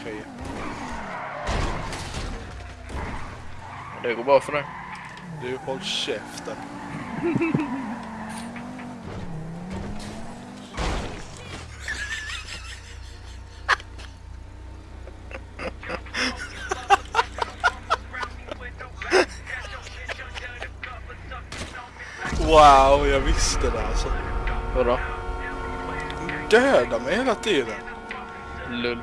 Okej. Det går bra för dig. Du, håll käften. Wow, jag visste det alltså. Vadå? Döda mig hela tiden. Lull.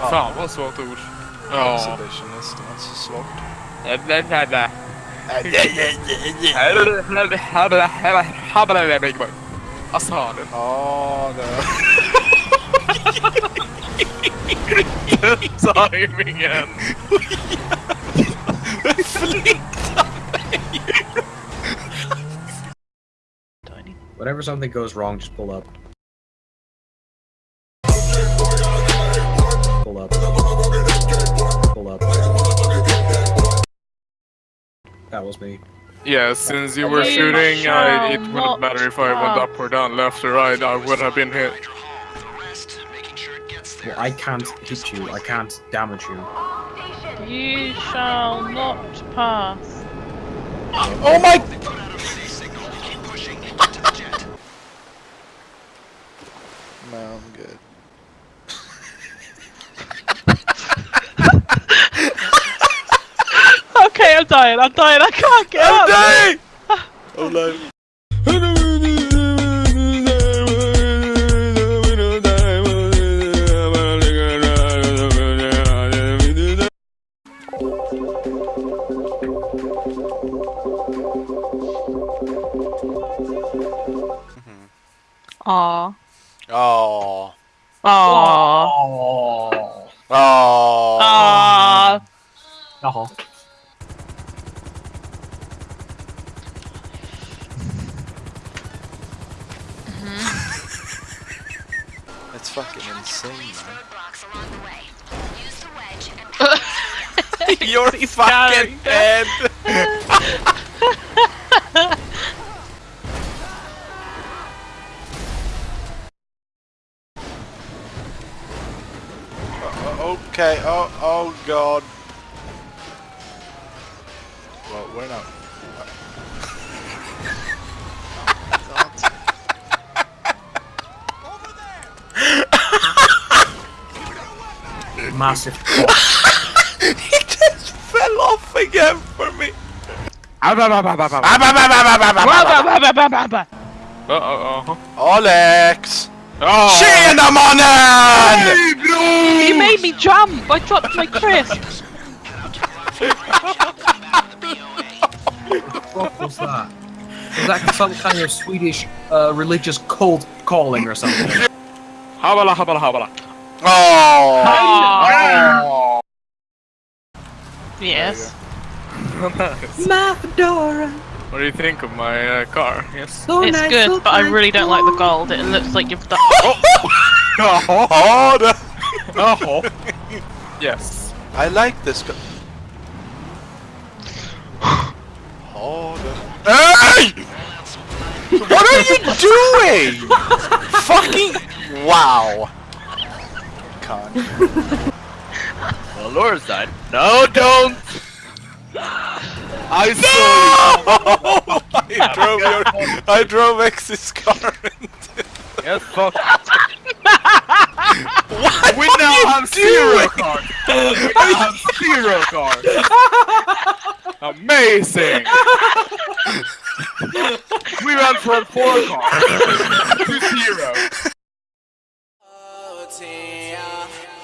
Fan vad svårt ord. Ja. Exhibitionist, det var inte så svårt. Alltså det. Ja, det... Timingen. Whenever something goes wrong, just pull up. That was me. Yeah, since you were shooting, I, it wouldn't not matter if I went up or down, left or right, I would have been hit. Well, I can't hit you. I can't damage you. You shall not pass. Oh my... No, I'm good. Okay, I'm dying. I'm dying. I can't get up. Hey! Oh no. Aw. Oh. Aw. Oh. Aw. Jaha. It's fucking insane, man. You're fucking dead! Uh, okay, oh, oh god. Well, we're not. Massive. he just fell off again for me! Uh-oh. Alex! Oh. Tjena mannen! You made me jump. I dropped my crisps. What was that? Was that some kind of Swedish uh, religious cult calling or something? Habala, habala, habala. Oh! Aw. Yes. My fedora. What do you think of my uh, car? Yes. So It's nice, good, so but I really don't like the gold. It looks like you've done. Oh, the- Oh. Yes. I like this guy. Oh, Hey! What are you doing? Fucking wow. Con. Well, Laura's died. No, don't! I saw I drove your, I drove X's car into. you! Yes, fuck. What We now have zero cars! We now have zero cars! Amazing! we went from four cars yeah.